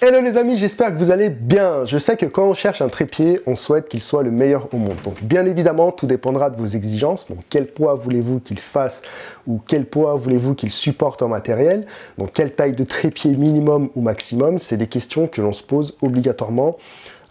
Hello les amis, j'espère que vous allez bien. Je sais que quand on cherche un trépied, on souhaite qu'il soit le meilleur au monde. Donc bien évidemment, tout dépendra de vos exigences. Donc quel poids voulez-vous qu'il fasse ou quel poids voulez-vous qu'il supporte en matériel? Donc quelle taille de trépied minimum ou maximum, c'est des questions que l'on se pose obligatoirement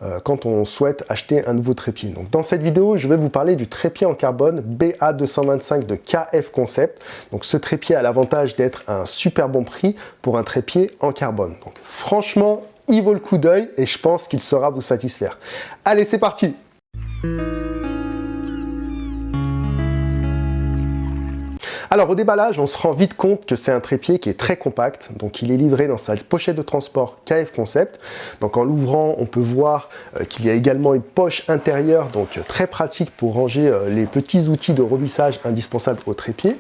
euh, quand on souhaite acheter un nouveau trépied. Donc, dans cette vidéo, je vais vous parler du trépied en carbone BA225 de KF Concept. Donc, ce trépied a l'avantage d'être un super bon prix pour un trépied en carbone. Donc, franchement, il vaut le coup d'œil et je pense qu'il saura vous satisfaire. Allez, c'est parti Alors au déballage, on se rend vite compte que c'est un trépied qui est très compact, donc il est livré dans sa pochette de transport KF Concept. Donc en l'ouvrant, on peut voir euh, qu'il y a également une poche intérieure, donc très pratique pour ranger euh, les petits outils de revissage indispensables au trépied.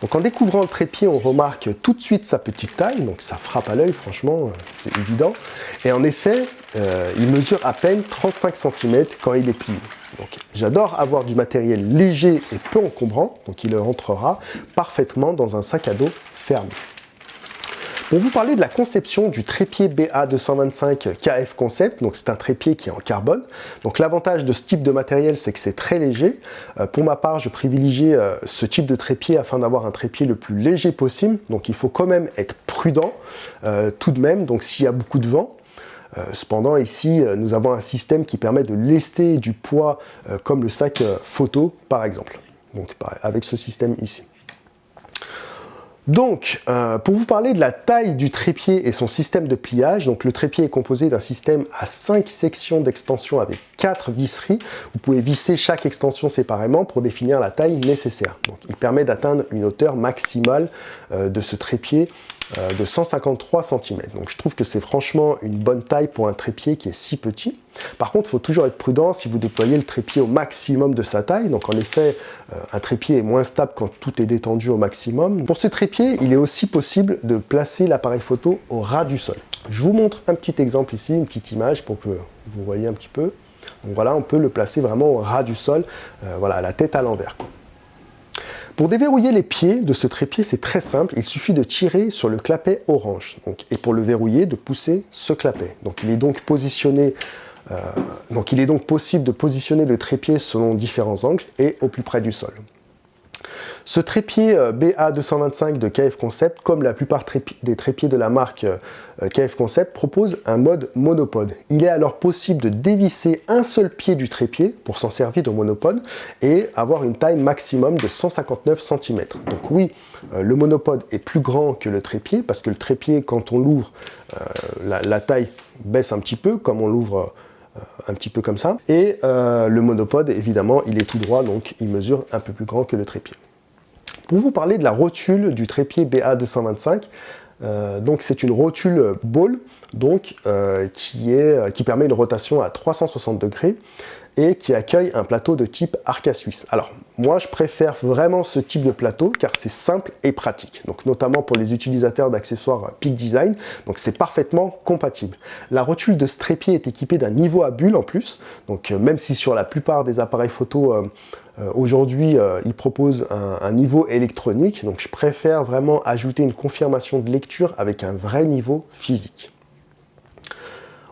Donc en découvrant le trépied, on remarque tout de suite sa petite taille, donc ça frappe à l'œil, franchement, euh, c'est évident. Et en effet, il mesure à peine 35 cm quand il est plié. Donc j'adore avoir du matériel léger et peu encombrant, donc il rentrera parfaitement dans un sac à dos fermé. Pour vous parler de la conception du trépied BA225 KF Concept, donc c'est un trépied qui est en carbone. Donc l'avantage de ce type de matériel, c'est que c'est très léger. Euh, pour ma part, je privilégie euh, ce type de trépied afin d'avoir un trépied le plus léger possible. Donc il faut quand même être prudent euh, tout de même, donc s'il y a beaucoup de vent. Cependant, ici, nous avons un système qui permet de lester du poids comme le sac photo, par exemple. Donc, avec ce système ici. Donc, pour vous parler de la taille du trépied et son système de pliage, donc le trépied est composé d'un système à 5 sections d'extension avec 4 visseries. Vous pouvez visser chaque extension séparément pour définir la taille nécessaire. Donc, il permet d'atteindre une hauteur maximale de ce trépied euh, de 153 cm. Donc je trouve que c'est franchement une bonne taille pour un trépied qui est si petit. Par contre, il faut toujours être prudent si vous déployez le trépied au maximum de sa taille. Donc en effet, euh, un trépied est moins stable quand tout est détendu au maximum. Pour ce trépied, il est aussi possible de placer l'appareil photo au ras du sol. Je vous montre un petit exemple ici, une petite image pour que vous voyez un petit peu. Donc voilà, on peut le placer vraiment au ras du sol, euh, voilà, la tête à l'envers. Pour déverrouiller les pieds de ce trépied, c'est très simple. Il suffit de tirer sur le clapet orange. et pour le verrouiller, de pousser ce clapet. Il est euh, donc il est donc possible de positionner le trépied selon différents angles et au plus près du sol. Ce trépied euh, BA225 de KF Concept, comme la plupart des trépieds de la marque euh, KF Concept, propose un mode monopode. Il est alors possible de dévisser un seul pied du trépied pour s'en servir de monopode et avoir une taille maximum de 159 cm. Donc oui, euh, le monopode est plus grand que le trépied parce que le trépied, quand on l'ouvre, la, taille baisse un petit peu, comme on l'ouvre un petit peu comme ça. Et le monopode, évidemment, il est tout droit, donc il mesure un peu plus grand que le trépied. Pour vous parler de la rotule du trépied BA225, euh, donc c'est une rotule ball donc, euh, qui, euh, qui permet une rotation à 360 degrés et qui accueille un plateau de type Arca Suisse. Alors moi je préfère vraiment ce type de plateau car c'est simple et pratique, donc notamment pour les utilisateurs d'accessoires Peak Design, donc c'est parfaitement compatible. La rotule de trépied est équipée d'un niveau à bulle en plus, donc même si sur la plupart des appareils photo euh, aujourd'hui, euh, il propose un, niveau électronique, donc je préfère vraiment ajouter une confirmation de lecture avec un vrai niveau physique.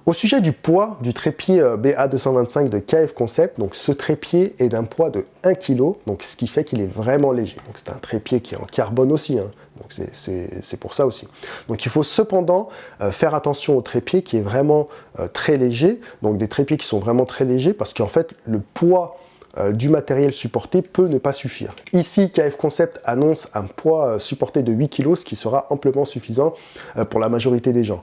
Au sujet du poids du trépied euh, BA225 de KF Concept, donc ce trépied est d'un poids de 1 kg, ce qui fait qu'il est vraiment léger. C'est un trépied qui est en carbone aussi, hein. c'est pour ça aussi. Donc il faut cependant faire attention au trépied qui est vraiment très léger, donc des trépieds qui sont vraiment très légers parce qu'en fait le poids euh, du matériel supporté peut ne pas suffire. Ici, KF Concept annonce un poids euh, supporté de 8 kg, ce qui sera amplement suffisant euh, pour la majorité des gens.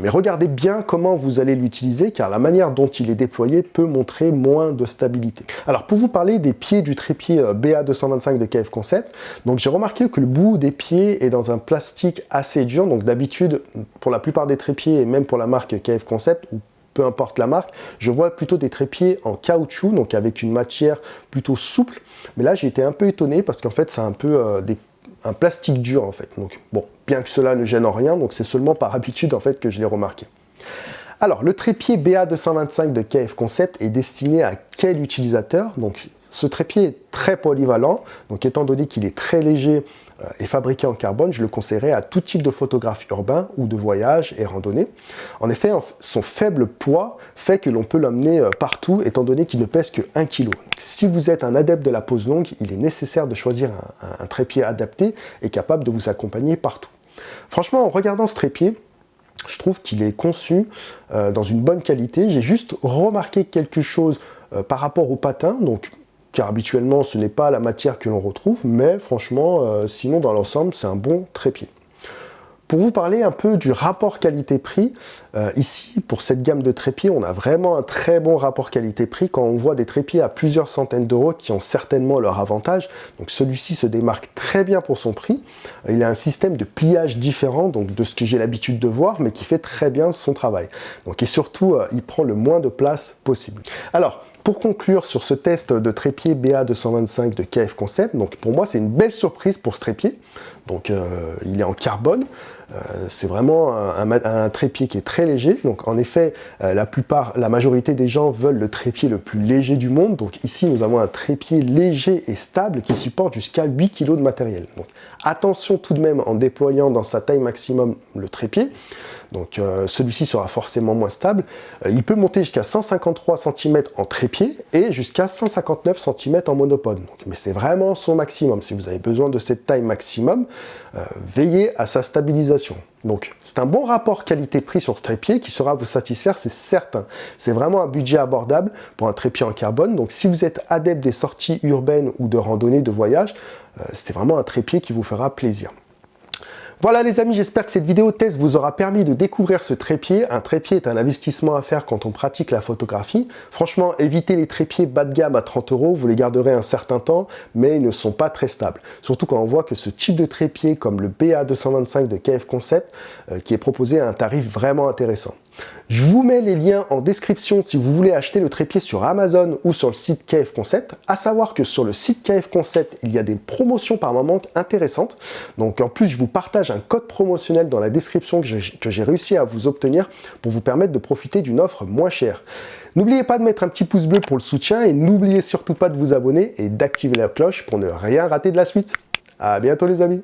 Mais regardez bien comment vous allez l'utiliser, car la manière dont il est déployé peut montrer moins de stabilité. Alors, pour vous parler des pieds du trépied BA225 de KF Concept, j'ai remarqué que le bout des pieds est dans un plastique assez dur, donc d'habitude, pour la plupart des trépieds, et même pour la marque KF Concept, peu importe la marque, je vois plutôt des trépieds en caoutchouc, donc avec une matière plutôt souple. Mais là, j'ai été un peu étonné parce qu'en fait, c'est un peu euh, un plastique dur en fait. Donc bon, bien que cela ne gêne en rien, donc c'est seulement par habitude en fait que je l'ai remarqué. Alors, le trépied BA225 de KF Concept est destiné à quel utilisateur? Donc, ce trépied est très polyvalent, donc étant donné qu'il est très léger, est fabriqué en carbone, je le conseillerais à tout type de photographe urbain ou de voyage et randonnée. En effet, son faible poids fait que l'on peut l'emmener euh, partout, étant donné qu'il ne pèse que 1 kg. Si vous êtes un adepte de la pose longue, il est nécessaire de choisir un, trépied adapté et capable de vous accompagner partout. Franchement, en regardant ce trépied, je trouve qu'il est conçu euh, dans une bonne qualité. J'ai juste remarqué quelque chose par rapport au patin, car habituellement ce n'est pas la matière que l'on retrouve, mais franchement, euh, sinon dans l'ensemble, c'est un bon trépied. Pour vous parler un peu du rapport qualité-prix, euh, ici, pour cette gamme de trépieds, on a vraiment un très bon rapport qualité-prix quand on voit des trépieds à plusieurs centaines d'euros qui ont certainement leur avantage. Donc celui-ci se démarque très bien pour son prix. Il a un système de pliage différent de ce que j'ai l'habitude de voir, mais qui fait très bien son travail. Donc, et surtout, euh, il prend le moins de place possible. Alors, pour conclure sur ce test de trépied BA225 de KF Concept, donc pour moi c'est une belle surprise pour ce trépied. Donc euh, il est en carbone, euh, c'est vraiment un, trépied qui est très léger. Donc en effet, euh, la plupart, la majorité des gens veulent le trépied le plus léger du monde. Donc ici nous avons un trépied léger et stable qui supporte jusqu'à 8 kg de matériel. Donc attention tout de même en déployant dans sa taille maximum le trépied. Donc celui-ci sera forcément moins stable. Il peut monter jusqu'à 153 cm en trépied et jusqu'à 159 cm en monopode. mais c'est vraiment son maximum. Si vous avez besoin de cette taille maximum, euh, veillez à sa stabilisation. Donc c'est un bon rapport qualité-prix sur ce trépied qui sera vous satisfaire, c'est certain. C'est vraiment un budget abordable pour un trépied en carbone. Donc si vous êtes adepte des sorties urbaines ou de randonnée, de voyage, c'est vraiment un trépied qui vous fera plaisir. Voilà les amis, j'espère que cette vidéo test vous aura permis de découvrir ce trépied. Un trépied est un investissement à faire quand on pratique la photographie. Franchement, évitez les trépieds bas de gamme à 30 euros, vous les garderez un certain temps, mais ils ne sont pas très stables. Surtout quand on voit que ce type de trépied, comme le BA225 de KF Concept, euh, qui est proposé à un tarif vraiment intéressant. Je vous mets les liens en description si vous voulez acheter le trépied sur Amazon ou sur le site KF Concept. À savoir que sur le site KF Concept, il y a des promotions par moment intéressantes. Donc en plus, je vous partage un code promotionnel dans la description que j'ai réussi à vous obtenir pour vous permettre de profiter d'une offre moins chère. N'oubliez pas de mettre un petit pouce bleu pour le soutien et n'oubliez surtout pas de vous abonner et d'activer la cloche pour ne rien rater de la suite. A bientôt les amis